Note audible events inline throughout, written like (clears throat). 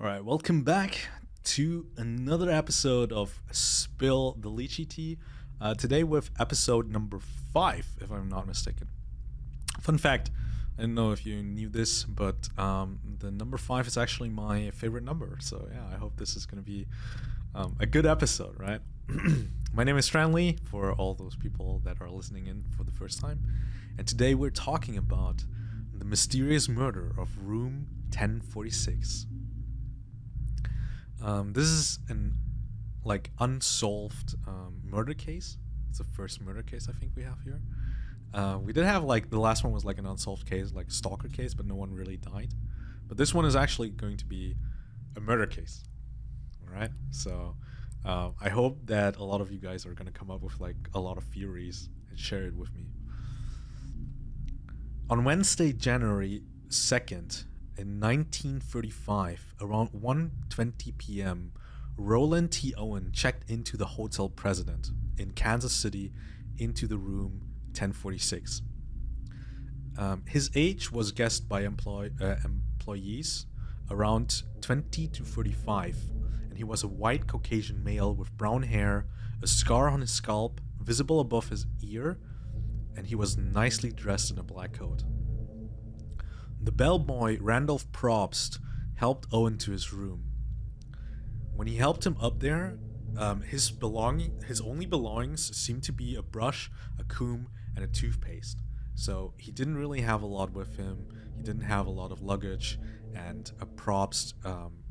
All right, welcome back to another episode of Spill the Lychee Tea. Uh, today with episode number five, if I'm not mistaken. Fun fact: I don't know if you knew this, but um, the number five is actually my favorite number. So yeah, I hope this is going to be um, a good episode, right? (clears throat) my name is Stranley. For all those people that are listening in for the first time, and today we're talking about the mysterious murder of Room 1046. Um, this is an like unsolved um, murder case. It's the first murder case I think we have here. Uh, we did have like the last one was like an unsolved case, like stalker case, but no one really died. But this one is actually going to be a murder case. All right, so uh, I hope that a lot of you guys are gonna come up with like a lot of theories and share it with me. On Wednesday, January 2nd, in 1935, around 1:20 p.m., Roland T. Owen checked into the hotel President in Kansas City into the room 1046. Um, his age was guessed by employ, uh, employees around 20 to 35, and he was a white Caucasian male with brown hair, a scar on his scalp visible above his ear, and he was nicely dressed in a black coat. The bellboy Randolph Propst helped Owen to his room. When he helped him up there, um, his belonging, his only belongings seemed to be a brush, a comb, and a toothpaste. So he didn't really have a lot with him. He didn't have a lot of luggage, and a Propst um,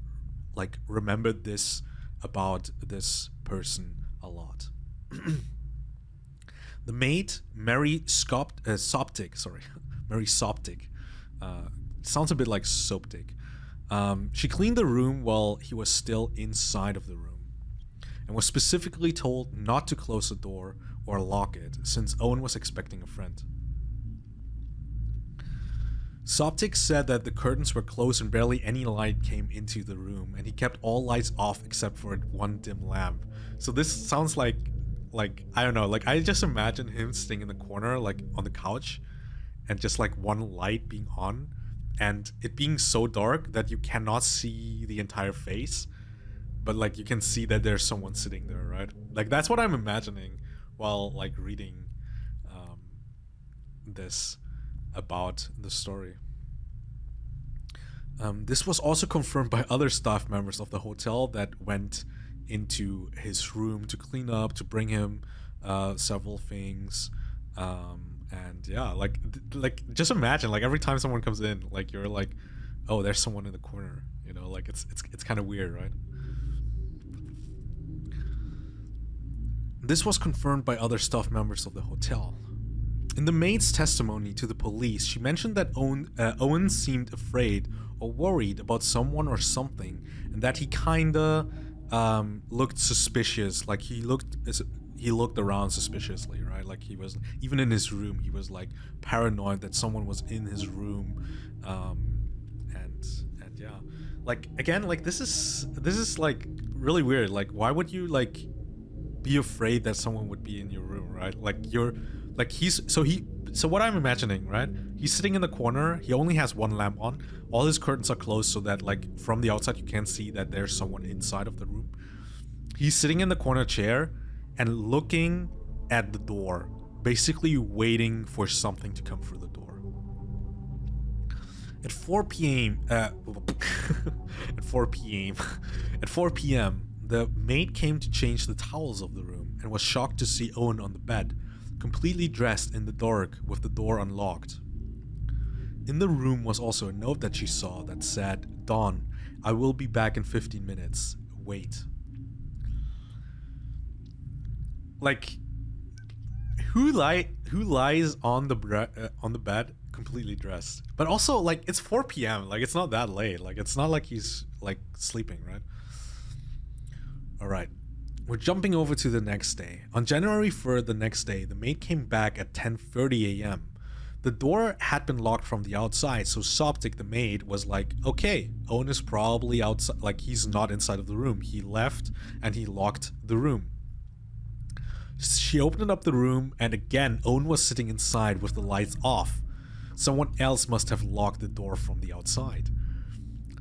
like remembered this about this person a lot. (clears throat) the maid Mary Scop- uh, Soptic, sorry, (laughs) Mary Soptic, uh, sounds a bit like Soptic. Um, she cleaned the room while he was still inside of the room, and was specifically told not to close the door or lock it, since Owen was expecting a friend. Soptic said that the curtains were closed and barely any light came into the room, and he kept all lights off except for one dim lamp. So this sounds like, like I don't know, like I just imagine him sitting in the corner, like on the couch, and just like one light being on, and it being so dark that you cannot see the entire face, but like you can see that there's someone sitting there, right? Like that's what I'm imagining while like reading um, this about the story. Um, this was also confirmed by other staff members of the hotel that went into his room to clean up, to bring him uh, several things. Um, and yeah, like, like just imagine, like every time someone comes in, like you're like, oh, there's someone in the corner. You know, like it's it's it's kind of weird, right? This was confirmed by other staff members of the hotel. In the maid's testimony to the police, she mentioned that Owen, uh, Owen seemed afraid or worried about someone or something, and that he kinda um, looked suspicious. Like he looked, he looked around suspiciously, right? Like he was even in his room, he was like paranoid that someone was in his room, um, and and yeah, like again, like this is this is like really weird. Like why would you like be afraid that someone would be in your room, right? Like you're like he's so he so what I'm imagining, right? He's sitting in the corner. He only has one lamp on. All his curtains are closed so that like from the outside you can't see that there's someone inside of the room. He's sitting in the corner chair and looking at the door, basically waiting for something to come through the door. At 4 p.m. Uh, (laughs) at 4 p.m. (laughs) at 4 p.m. The maid came to change the towels of the room and was shocked to see Owen on the bed, completely dressed in the dark with the door unlocked. In the room was also a note that she saw that said, Don, I will be back in 15 minutes. Wait. Like, who lie who lies on the uh, on the bed completely dressed? But also, like, it's 4 p.m. Like, it's not that late. Like, it's not like he's like sleeping, right? All right. We're jumping over to the next day. On January 3rd, the next day, the maid came back at 10:30 a.m. The door had been locked from the outside, so Soptic, the maid, was like, okay, Owen is probably outside, like he's not inside of the room. He left and he locked the room. She opened up the room and again, Owen was sitting inside with the lights off. Someone else must have locked the door from the outside.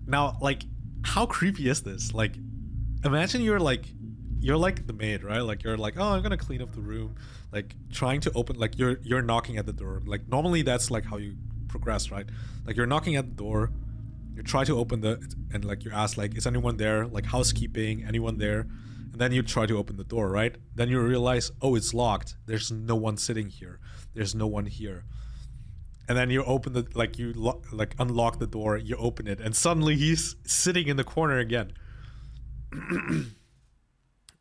Now, like, how creepy is this? Like, imagine you're like, you're like the maid, right? Like you're like, oh, I'm gonna clean up the room, like trying to open, like you're you're knocking at the door. Like normally that's like how you progress, right? Like you're knocking at the door, you try to open the, and like you ask like, is anyone there? Like housekeeping, anyone there? And then you try to open the door, right? Then you realize, oh, it's locked. There's no one sitting here. There's no one here and then you open the like you like unlock the door you open it and suddenly he's sitting in the corner again (clears throat)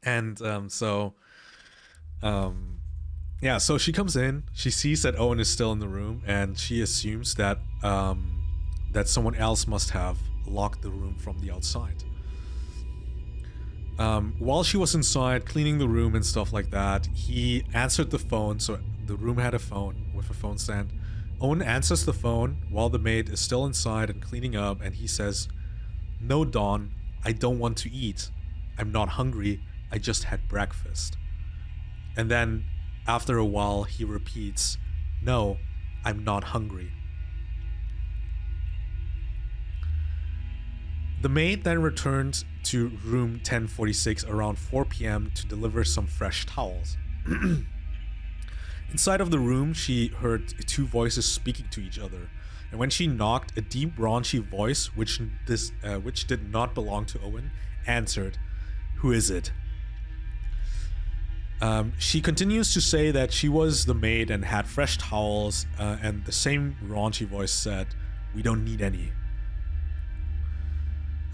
and um, so um, yeah so she comes in she sees that owen is still in the room and she assumes that um, that someone else must have locked the room from the outside um, while she was inside cleaning the room and stuff like that he answered the phone so the room had a phone with a phone stand Owen answers the phone while the maid is still inside and cleaning up, and he says, No, Don, I don't want to eat. I'm not hungry. I just had breakfast. And then, after a while, he repeats, No, I'm not hungry. The maid then returned to room 1046 around 4 p.m. to deliver some fresh towels. (clears throat) Inside of the room, she heard two voices speaking to each other. And when she knocked, a deep, raunchy voice, which this, uh, which did not belong to Owen, answered, "Who is it?" Um, she continues to say that she was the maid and had fresh towels, uh, and the same raunchy voice said, "We don't need any."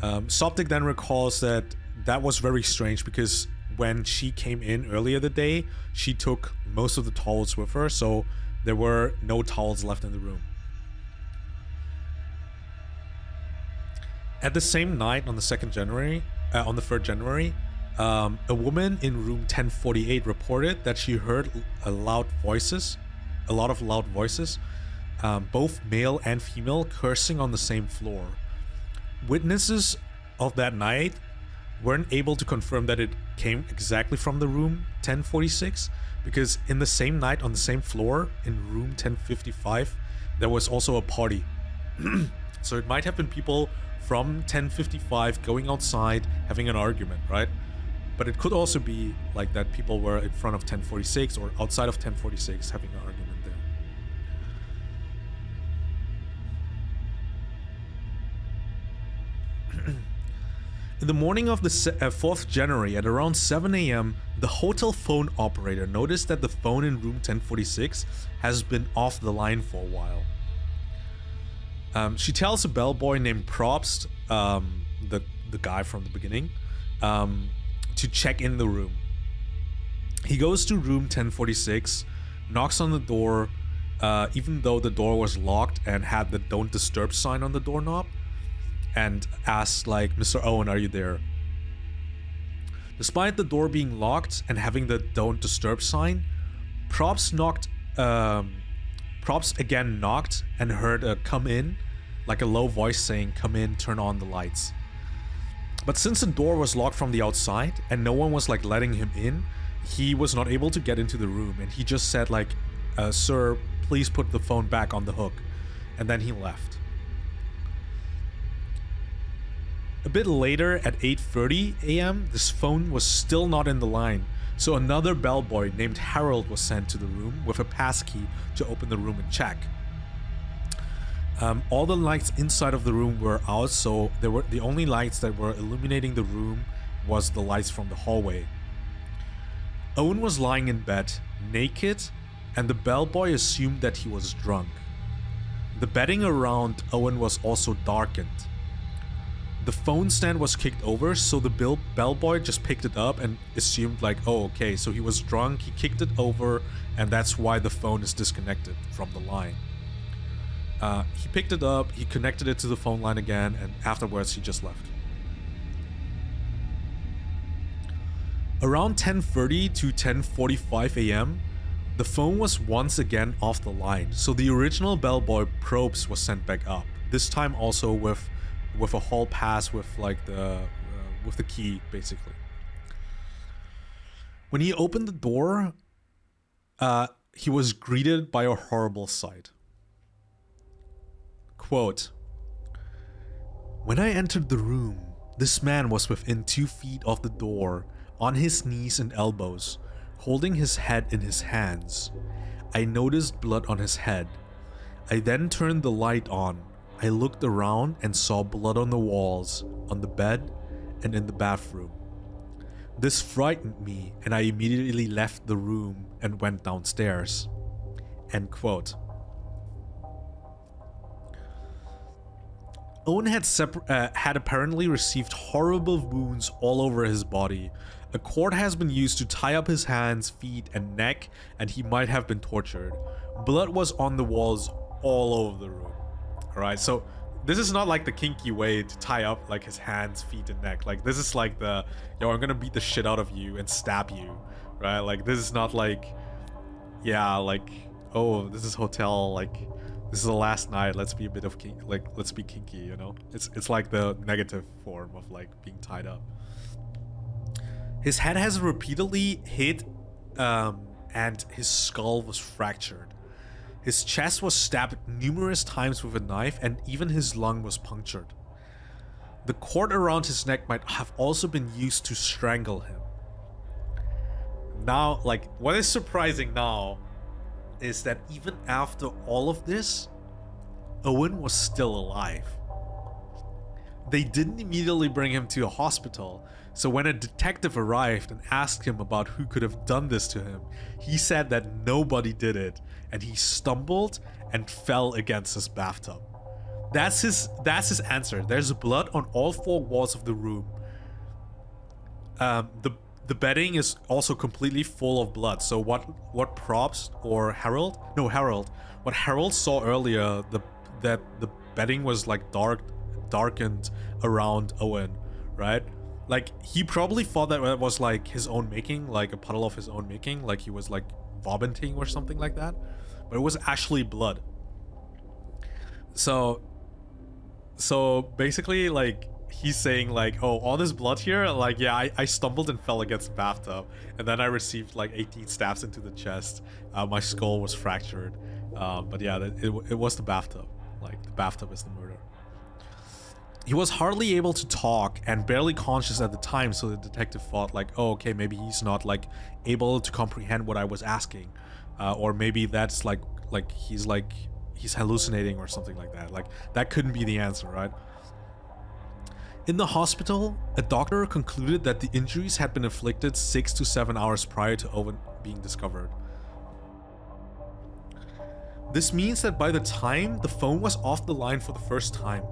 Um, Soptic then recalls that that was very strange because when she came in earlier the day, she took most of the towels with her, so there were no towels left in the room. At the same night on the 2nd January, uh, on the 3rd January, um, a woman in room 1048 reported that she heard a loud voices, a lot of loud voices, um, both male and female, cursing on the same floor. Witnesses of that night weren't able to confirm that it came exactly from the room 1046 because in the same night on the same floor in room 1055 there was also a party. (clears throat) So it might have been people from 1055 going outside having an argument right? But it could also be like that people were in front of 1046 or outside of 1046 having an argument there In the morning of the 4th uh, January at around 7 am, the hotel phone operator noticed that the phone in room 1046 has been off the line for a while. Um, she tells a bellboy named Propst, um, the, the guy from the beginning, um, to check in the room. He goes to room 1046, knocks on the door, uh, even though the door was locked and had the don't disturb sign on the doorknob and asks like, Mr. Owen, are you there? Despite the door being locked and having the don't disturb sign, Props knocked, um, Props again knocked and heard a come in, like a low voice saying, come in, turn on the lights. But since the door was locked from the outside and no one was like letting him in, he was not able to get into the room and he just said like, uh, sir, please put the phone back on the hook. And then he left. A bit later at 8.30 am, this phone was still not in the line, so another bellboy named Harold was sent to the room with a passkey to open the room and check. Um, all the lights inside of the room were out, so there were the only lights that were illuminating the room was the lights from the hallway. Owen was lying in bed, naked, and the bellboy assumed that he was drunk. The bedding around Owen was also darkened. The phone stand was kicked over, so the bill bellboy just picked it up and assumed like, oh, okay, so he was drunk, he kicked it over, and that's why the phone is disconnected from the line. Uh, he picked it up, he connected it to the phone line again, and afterwards he just left. Around 10.30 to 10.45 am, the phone was once again off the line, so the original bellboy probes was sent back up, this time also with with a hall pass with like the uh, with the key basically. When he opened the door, uh, he was greeted by a horrible sight. Quote, When I entered the room, This man was within two feet of the door, on his knees and elbows, holding his head in his hands. I noticed blood on his head. I then turned the light on. I looked around and saw blood on the walls, on the bed, and in the bathroom. This frightened me and I immediately left the room and went downstairs. End quote. Owen had, uh, had apparently received horrible wounds all over his body. A cord has been used to tie up his hands, feet, and neck, and he might have been tortured. Blood was on the walls all over the room. Alright, so this is not like the kinky way to tie up like his hands, feet, and neck. Like this is like the, yo, I'm gonna beat the shit out of you and stab you, right? Like this is not like, yeah, like, oh, this is hotel, like, this is the last night. Let's be a bit of kink, like, let's be kinky, you know? It's it's like the negative form of like being tied up. His head has repeatedly hit, um, and his skull was fractured. His chest was stabbed numerous times with a knife and even his lung was punctured. The cord around his neck might have also been used to strangle him. Now, like, what is surprising now is that even after all of this, Owen was still alive. They didn't immediately bring him to a hospital, so when a detective arrived and asked him about who could have done this to him, he said that nobody did it and he stumbled and fell against his bathtub. That's his that's his answer. There's blood on all four walls of the room. Um, the the bedding is also completely full of blood. So what what props or Harold? No, Harold. What Harold saw earlier, the that the bedding was like dark darkened around Owen, right? Like he probably thought that it was like his own making, like a puddle of his own making, like he was like vomiting or something like that but it was actually blood. So, so basically, like he's saying like, oh, all this blood here, like yeah, I, I stumbled and fell against the bathtub, and then I received like 18 stabs into the chest. Uh, my skull was fractured, uh, but yeah, it, it was the bathtub. Like the bathtub is the murder. He was hardly able to talk and barely conscious at the time, so the detective thought like, oh, okay, maybe he's not like able to comprehend what I was asking uh, or maybe that's like like he's like he's hallucinating or something like that. Like that couldn't be the answer right? In the hospital a doctor concluded that the injuries had been inflicted six to seven hours prior to Owen being discovered. This means that by the time the phone was off the line for the first time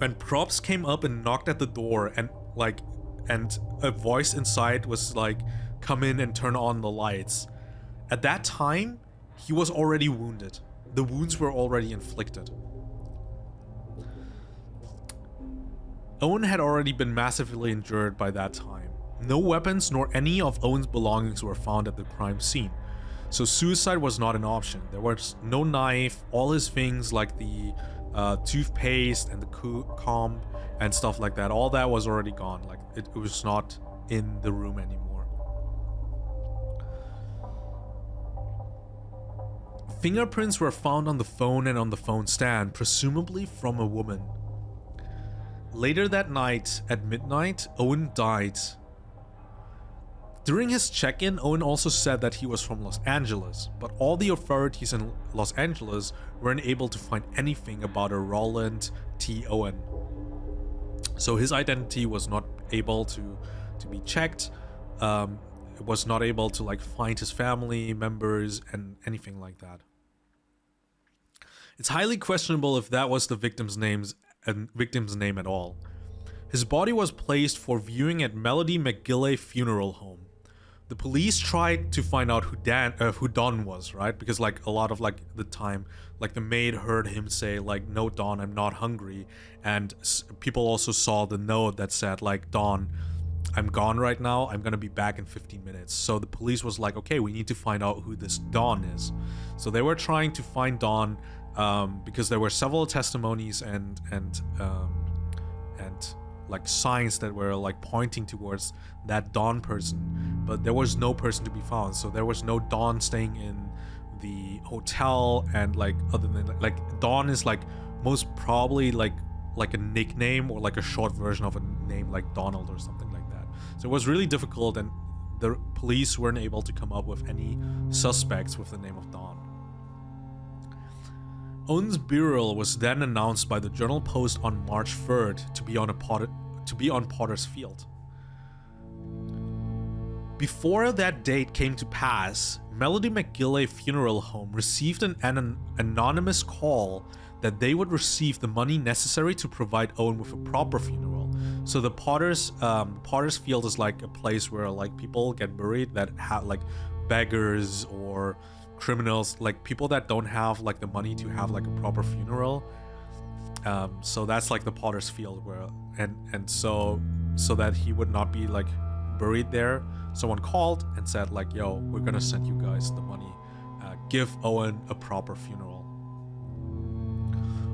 when props came up and knocked at the door and like and a voice inside was like come in and turn on the lights at that time, he was already wounded. The wounds were already inflicted. Owen had already been massively injured by that time. No weapons nor any of Owen's belongings were found at the crime scene, so suicide was not an option. There was no knife, all his things like the uh, toothpaste and the comb and stuff like that, all that was already gone. Like it, it was not in the room anymore. Fingerprints were found on the phone and on the phone stand, presumably from a woman. Later that night, at midnight, Owen died. During his check-in, Owen also said that he was from Los Angeles, but all the authorities in Los Angeles weren't able to find anything about a Roland T. Owen. So his identity was not able to, to be checked. Um, was not able to like find his family members and anything like that. It's highly questionable if that was the victim's names and victim's name at all. His body was placed for viewing at Melody McGilley Funeral Home. The police tried to find out who Dan, uh, who Don was, right? Because like a lot of like the time, like the maid heard him say like, "No, Don, I'm not hungry," and people also saw the note that said like, "Don, I'm gone right now. I'm gonna be back in 15 minutes." So the police was like, "Okay, we need to find out who this Don is." So they were trying to find Don um, because there were several testimonies and and um, and like signs that were like pointing towards that Don person, but there was no person to be found. So there was no Don staying in the hotel, and like other than like Don is like most probably like like a nickname or like a short version of a name like Donald or something like that. So it was really difficult and the police weren't able to come up with any suspects with the name of Don. Owen's burial was then announced by the Journal Post on March 3rd to be on a Potter, to be on Potter's Field. Before that date came to pass, Melody McGilley Funeral Home received an, an anonymous call that they would receive the money necessary to provide Owen with a proper funeral. So the Potter's um, Potter's Field is like a place where like people get buried that have like beggars or criminals, like people that don't have like the money to have like a proper funeral. Um, so that's like the Potter's Field where and and so so that he would not be like buried there. Someone called and said like, "Yo, we're gonna send you guys the money. Uh, give Owen a proper funeral."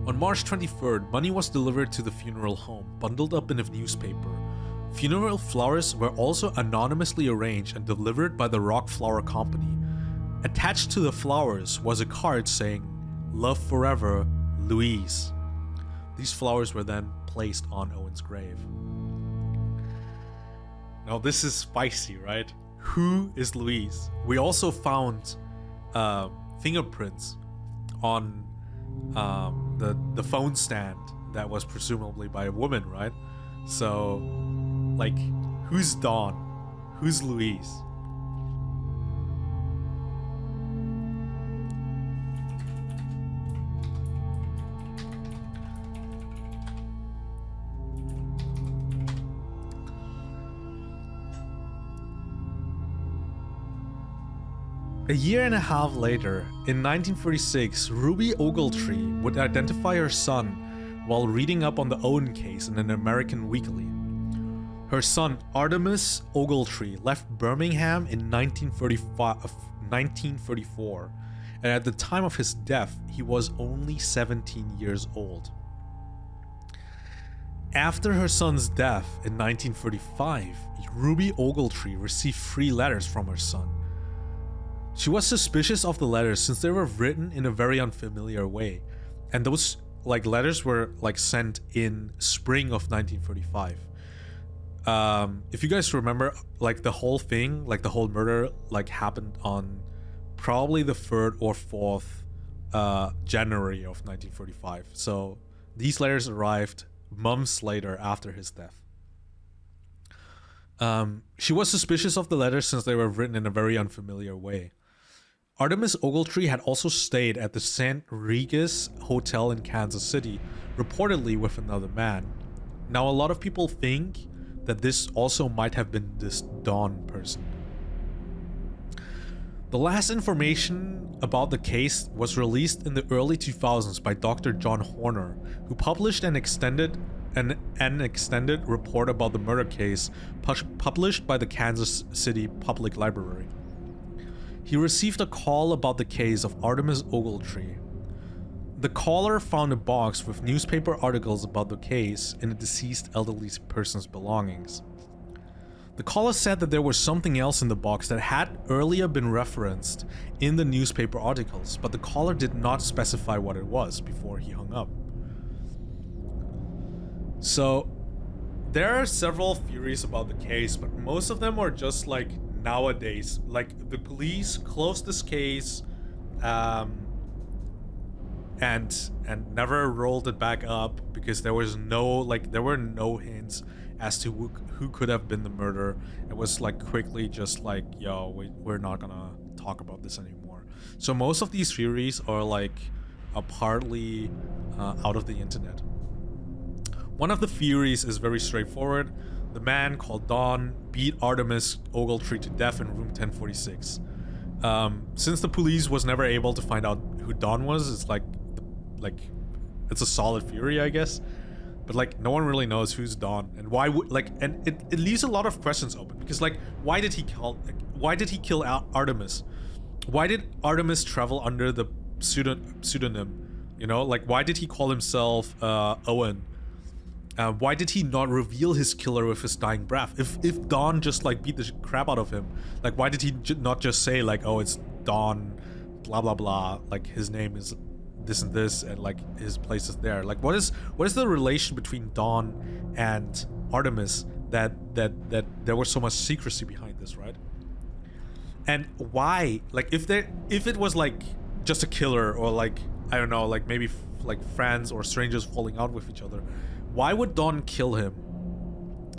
On March 23rd, money was delivered to the funeral home, bundled up in a newspaper. Funeral flowers were also anonymously arranged and delivered by the Rock Flower Company. Attached to the flowers was a card saying, Love Forever, Louise. These flowers were then placed on Owen's grave. Now this is spicy, right? Who is Louise? We also found uh, fingerprints on um, the the phone stand that was presumably by a woman, right? So, like, who's Don? Who's Louise? A year and a half later, in 1946, Ruby Ogletree would identify her son while reading up on the Owen case in an American weekly. Her son, Artemus Ogletree, left Birmingham in 1934, and at the time of his death, he was only 17 years old. After her son's death in 1935, Ruby Ogletree received three letters from her son she was suspicious of the letters since they were written in a very unfamiliar way. And those like letters were like sent in spring of 1945. Um, if you guys remember, like the whole thing, like the whole murder, like happened on probably the third or fourth uh, January of 1945. So these letters arrived months later after his death. Um, she was suspicious of the letters since they were written in a very unfamiliar way. Artemus Ogletree had also stayed at the St. Regis Hotel in Kansas City, reportedly with another man. Now, a lot of people think that this also might have been this Don person. The last information about the case was released in the early 2000s by Dr. John Horner, who published an extended an, an extended report about the murder case published by the Kansas City Public Library. He received a call about the case of Artemus Ogletree. The caller found a box with newspaper articles about the case in a deceased elderly person's belongings. The caller said that there was something else in the box that had earlier been referenced in the newspaper articles, but the caller did not specify what it was before he hung up. So, there are several theories about the case, but most of them are just like nowadays. Like the police closed this case, um, and and never rolled it back up because there was no like there were no hints as to who, who could have been the murderer. It was like quickly just like yo, we, we're not gonna talk about this anymore. So most of these theories are like partly uh, out of the internet. One of the theories is very straightforward. The man called Don beat Artemus Ogletree to death in room 1046. Um, since the police was never able to find out who Don was, it's like, like, it's a solid theory, I guess. But like, no one really knows who's Don and why would like, and it, it leaves a lot of questions open because like, why did he kill, like, why did he kill Artemus? Why did Artemus travel under the pseudonym? You know, like, why did he call himself uh, Owen? Uh, why did he not reveal his killer with his dying breath? If if Don just like beat the crap out of him, like why did he not just say like, oh, it's Don, blah blah blah, like his name is this and this and like his place is there like what is what is the relation between don and artemus that that that there was so much secrecy behind this right and why like if there if it was like just a killer or like i don't know like maybe like friends or strangers falling out with each other why would don kill him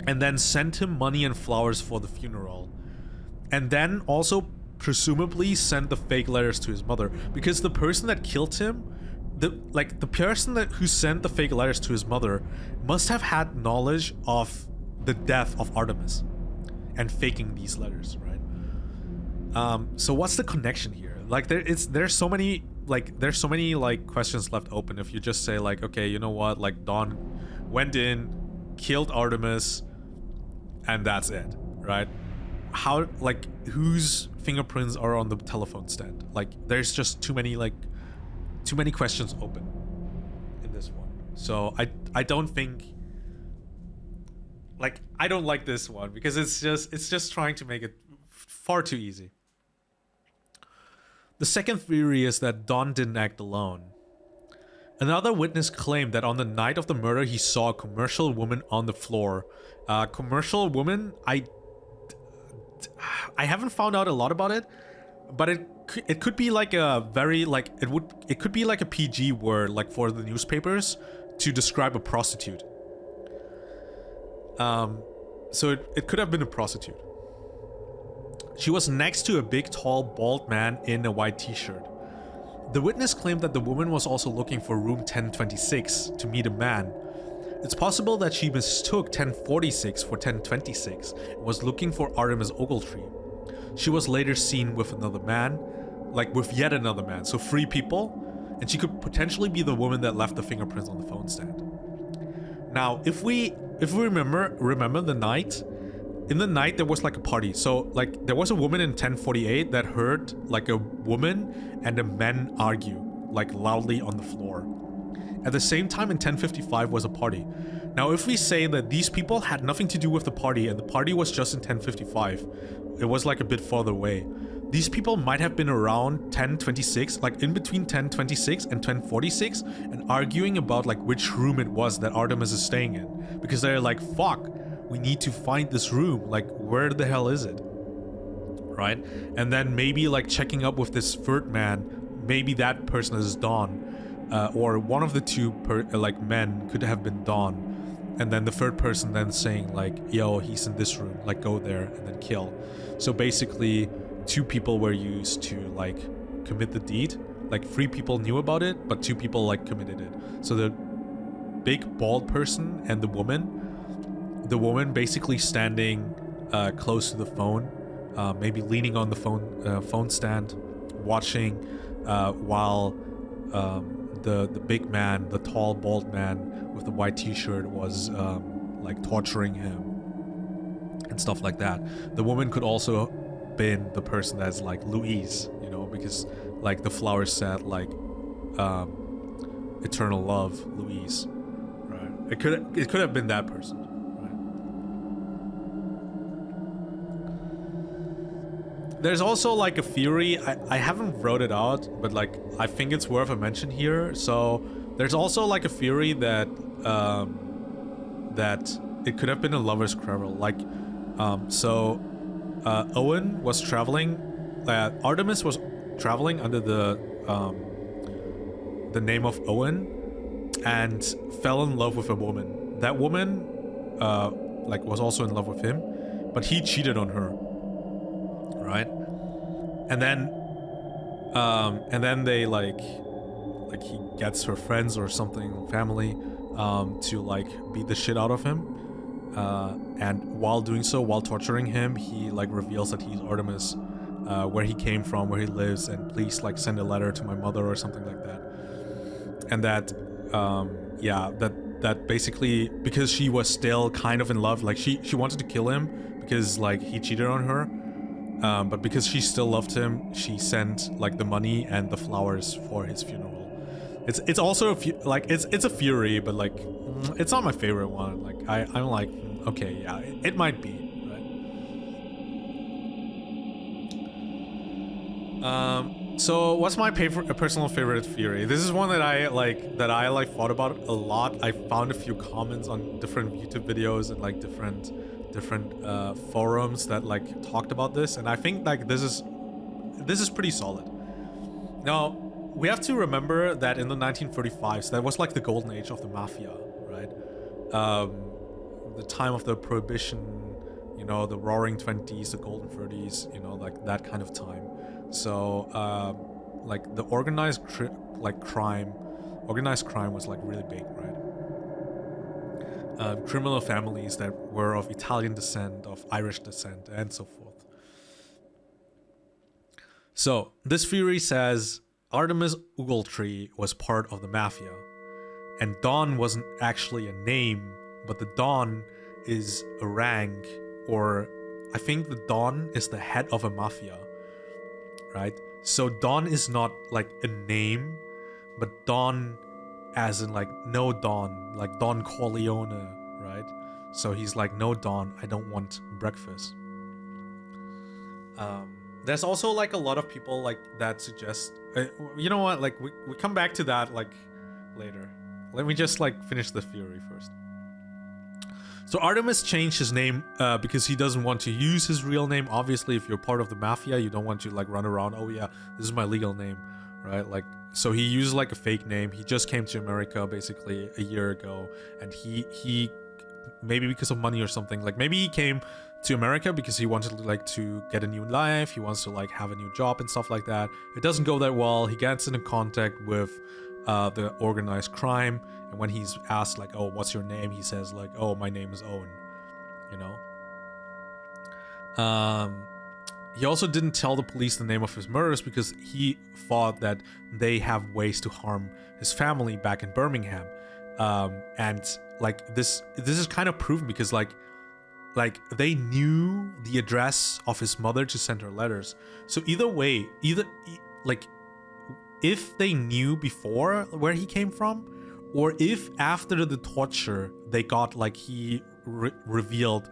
and then send him money and flowers for the funeral? And then also presumably send the fake letters to his mother. Because the person that killed him the like the person that who sent the fake letters to his mother must have had knowledge of the death of Artemus and faking these letters right? Um so what's the connection here? Like there it's there's so many like there's so many like questions left open if you just say like okay you know what? Like Don went in killed Artemus and that's it right? How like whose fingerprints are on the telephone stand? Like there's just too many like too many questions open in this one. So i i don't think like i don't like this one because it's just it's just trying to make it far too easy. The second theory is that Don didn't act alone. Another witness claimed that on the night of the murder, he saw a commercial woman on the floor. Uh, commercial woman, I I haven't found out a lot about it, but it it could be like a very like it would it could be like a PG word like for the newspapers to describe a prostitute. Um, so it, it could have been a prostitute. She was next to a big, tall, bald man in a white t-shirt. The witness claimed that the woman was also looking for room 1026 to meet a man. It's possible that she mistook 1046 for 1026 and was looking for Artemus Ogletree. She was later seen with another man, like with yet another man, so three people, and she could potentially be the woman that left the fingerprints on the phone stand. Now, if we if we remember remember the night in the night there was like a party. So like there was a woman in 1048 that heard like a woman and a man argue like loudly on the floor. At the same time in 1055 was a party. Now if we say that these people had nothing to do with the party and the party was just in 1055 it was like a bit farther away. These people might have been around 1026 like in between 1026 and 1046 and arguing about like which room it was that artemus is staying in. Because they're like fuck we need to find this room like where the hell is it? Right? And then maybe like checking up with this third man maybe that person is don uh, or one of the two per, uh, like men could have been don. And then the third person then saying like yo he's in this room like go there and then kill. So basically two people were used to like commit the deed. Like three people knew about it but two people like committed it. So the big bald person and the woman the woman basically standing uh, close to the phone, uh, maybe leaning on the phone uh, phone stand, watching uh, while um, the the big man, the tall bald man with the white T-shirt, was um, like torturing him and stuff like that. The woman could also been the person that's like Louise, you know, because like the flower said like um, eternal love, Louise. Right? It could it could have been that person. There's also like a theory, I, I haven't wrote it out, but like I think it's worth a mention here. So there's also like a theory that um, that it could have been a lover's quarrel. Like, um, so uh, Owen was traveling, uh, Artemus was traveling under the um, the name of Owen and fell in love with a woman. That woman uh, like was also in love with him, but he cheated on her right? And then, um, and then they like, like he gets her friends or something, family, um, to like beat the shit out of him. Uh, and while doing so, while torturing him, he like reveals that he's Artemus, uh, where he came from, where he lives, and please like send a letter to my mother or something like that. And that, um, yeah, that that basically because she was still kind of in love, like she she wanted to kill him because like he cheated on her, um, but because she still loved him, she sent like the money and the flowers for his funeral. It's it's also a like it's it's a fury, but like mm, it's not my favorite one. Like I I'm like okay yeah it, it might be. Right? Um, So what's my personal favorite theory? This is one that I like that I like thought about a lot. I found a few comments on different YouTube videos and like different different uh, forums that like talked about this, and I think like this is this is pretty solid. Now we have to remember that in the 1935s, that was like the golden age of the mafia, right? Um, the time of the prohibition, you know, the roaring 20s, the golden 30s, you know, like that kind of time. So, um, like the organized like crime, organized crime was like really big, right? Uh, criminal families that were of Italian descent, of Irish descent, and so forth. So this theory says Artemus Ogletree was part of the mafia, and Don wasn't actually a name, but the Don is a rank, or I think the Don is the head of a mafia right? So Don is not like a name, but Don as in like no Don, like Don Corleone, right? So he's like, no Don, I don't want breakfast. Um, there's also like a lot of people like that suggest, uh, you know what? Like we we come back to that like later. Let me just like finish the theory first. So Artemus changed his name uh, because he doesn't want to use his real name. Obviously, if you're part of the mafia, you don't want to like run around. Oh yeah, this is my legal name, right? Like, so he used like a fake name. He just came to America basically a year ago, and he he maybe because of money or something. Like maybe he came to America because he wanted like to get a new life. He wants to like have a new job and stuff like that. It doesn't go that well. He gets into contact with uh, the organized crime and when he's asked like, "Oh, what's your name?" he says like, "Oh, my name is Owen." You know. Um, he also didn't tell the police the name of his murderers because he thought that they have ways to harm his family back in Birmingham. Um, and like this, this is kind of proven because like, like they knew the address of his mother to send her letters. So either way, either like, if they knew before where he came from, or if after the torture they got like he re revealed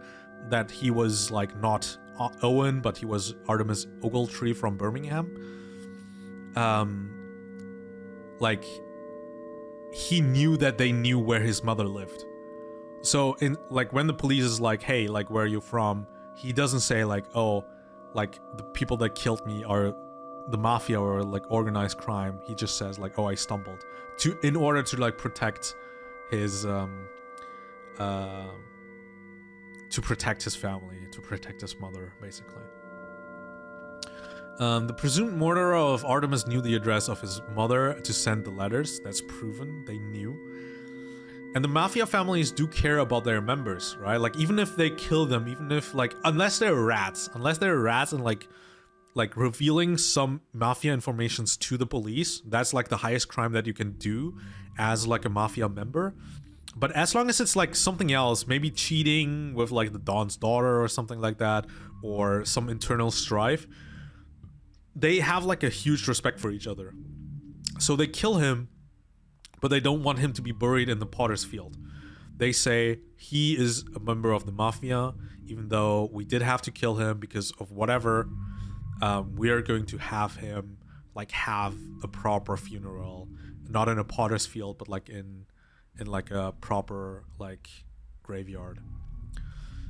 that he was like not Owen but he was Artemus Ogletree from Birmingham. Um like he knew that they knew where his mother lived. So in like when the police is like hey like where are you from? he doesn't say like oh like the people that killed me are the mafia or like organized crime. He just says like oh i stumbled. To in order to like protect his um uh to protect his family to protect his mother basically um, the presumed murderer of Artemus knew the address of his mother to send the letters. That's proven. They knew. And the mafia families do care about their members, right? Like, even if they kill them, even if, like, unless they're rats, unless they're rats and, like, like revealing some mafia informations to the police that's like the highest crime that you can do as like a mafia member but as long as it's like something else maybe cheating with like the don's daughter or something like that or some internal strife they have like a huge respect for each other. So they kill him but they don't want him to be buried in the potter's field. They say he is a member of the mafia even though we did have to kill him because of whatever um, we are going to have him like have a proper funeral, not in a potter's field, but like in in like a proper like graveyard.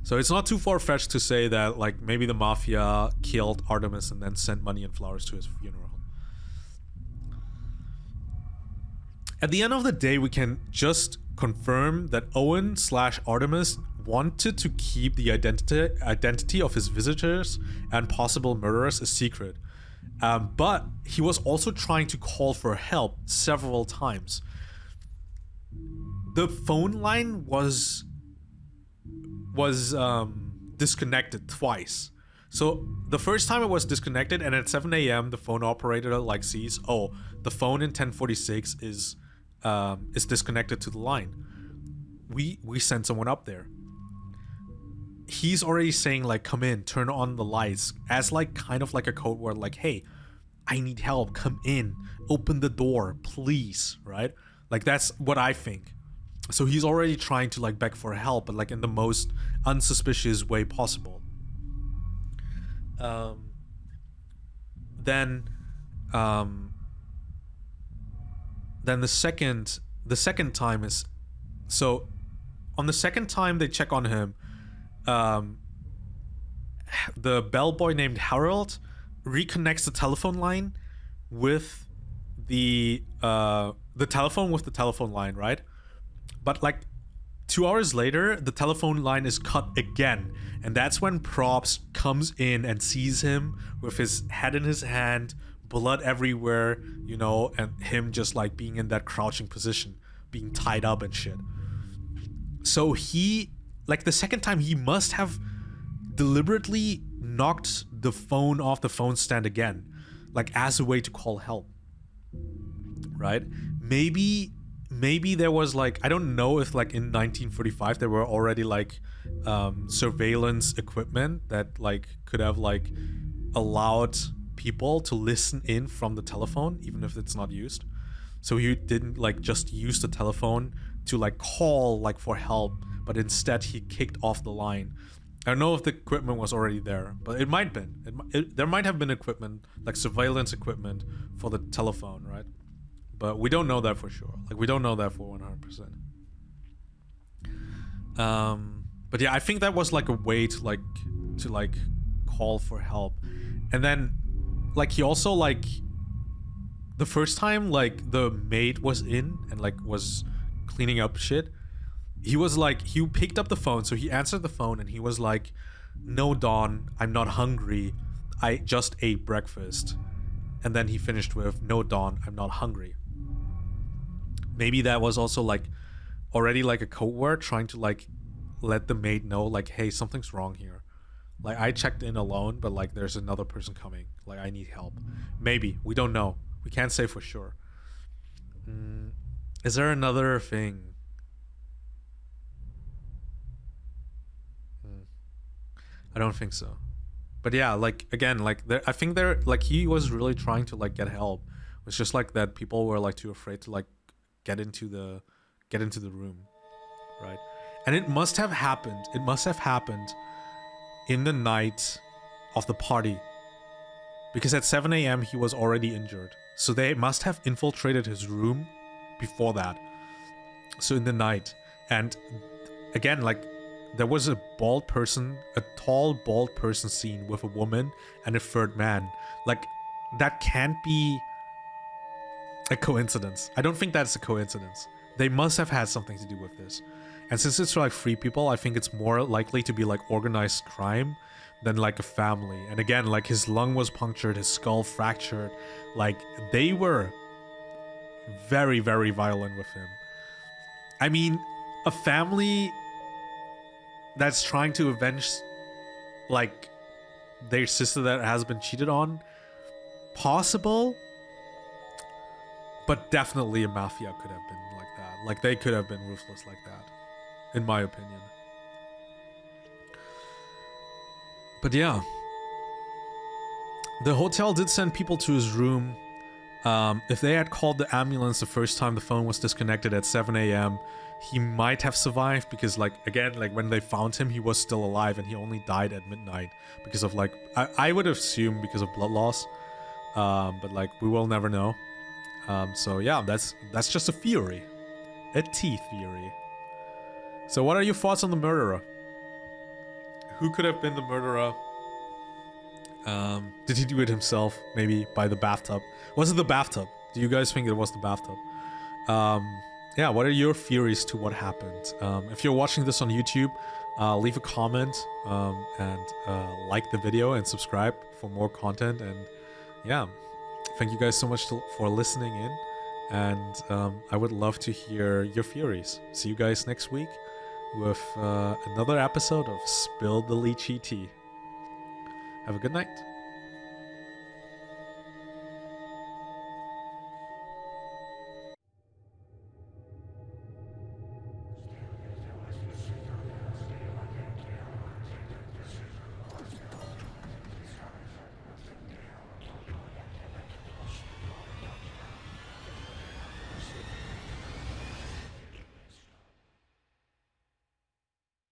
So it's not too far fetched to say that like maybe the mafia killed Artemus and then sent money and flowers to his funeral. At the end of the day, we can just confirm that Owen slash Artemis wanted to keep the identity identity of his visitors and possible murderers a secret. Um, but he was also trying to call for help several times. The phone line was was um, disconnected twice. So the first time it was disconnected and at 7 a.m. the phone operator like sees, oh, the phone in 1046 is um, is disconnected to the line. We we send someone up there he's already saying like come in turn on the lights as like kind of like a code word like hey i need help come in open the door please right like that's what i think so he's already trying to like beg for help but like in the most unsuspicious way possible um then um, then the second the second time is so on the second time they check on him um, the bellboy named Harold reconnects the telephone line with the uh, the telephone with the telephone line, right? But like two hours later, the telephone line is cut again, and that's when Propst comes in and sees him with his head in his hand, blood everywhere, you know, and him just like being in that crouching position, being tied up and shit. So he, like the second time, he must have deliberately knocked the phone off the phone stand again, like as a way to call help. Right? Maybe maybe there was like I don't know if like in 1945 there were already like um, surveillance equipment that like could have like allowed people to listen in from the telephone even if it's not used. So he didn't like just use the telephone to like call like for help, but instead he kicked off the line. I don't know if the equipment was already there, but it might have been. It, it, there might have been equipment, like surveillance equipment for the telephone, right? But we don't know that for sure. Like, we don't know that for 100%. Um, but yeah, I think that was like a way to like, to like call for help. And then, like, he also like, the first time, like, the maid was in and like was cleaning up shit, he was like he picked up the phone so he answered the phone and he was like no Don, i'm not hungry i just ate breakfast and then he finished with no Don, i'm not hungry maybe that was also like already like a code word trying to like let the maid know like hey something's wrong here. Like i checked in alone but like there's another person coming. Like i need help. Maybe. We don't know. We can't say for sure. Mm, is there another thing? I don't think so. But yeah, like again, like there, I think there, like he was really trying to like get help. It's just like that people were like too afraid to like get into the get into the room, right? And it must have happened. It must have happened in the night of the party, because at 7 a.m. he was already injured. So they must have infiltrated his room before that. So in the night, and again, like there was a bald person, a tall bald person seen with a woman and a third man. Like, that can't be a coincidence. I don't think that's a coincidence. They must have had something to do with this. And since it's like three people, I think it's more likely to be like organized crime than like a family. And again, like his lung was punctured, his skull fractured. Like, they were very, very violent with him. I mean, a family that's trying to avenge like their sister that has been cheated on possible but definitely a mafia could have been like that. Like they could have been ruthless like that in my opinion. But yeah. The hotel did send people to his room. Um, if they had called the ambulance the first time the phone was disconnected at 7 a.m he might have survived because like again like when they found him he was still alive and he only died at midnight because of like I, I would assume because of blood loss. Um, but like we will never know um, so yeah that's that's just a theory. A T theory. So what are your thoughts on the murderer? Who could have been the murderer? Um, did he do it himself? Maybe by the bathtub? Was it the bathtub? Do you guys think it was the bathtub? Um, yeah, what are your theories to what happened? Um, if you're watching this on YouTube, uh, leave a comment um, and uh, like the video and subscribe for more content. And yeah, thank you guys so much to, for listening in. And um, I would love to hear your theories. See you guys next week with uh, another episode of Spill the Lychee Tea. Have a good night.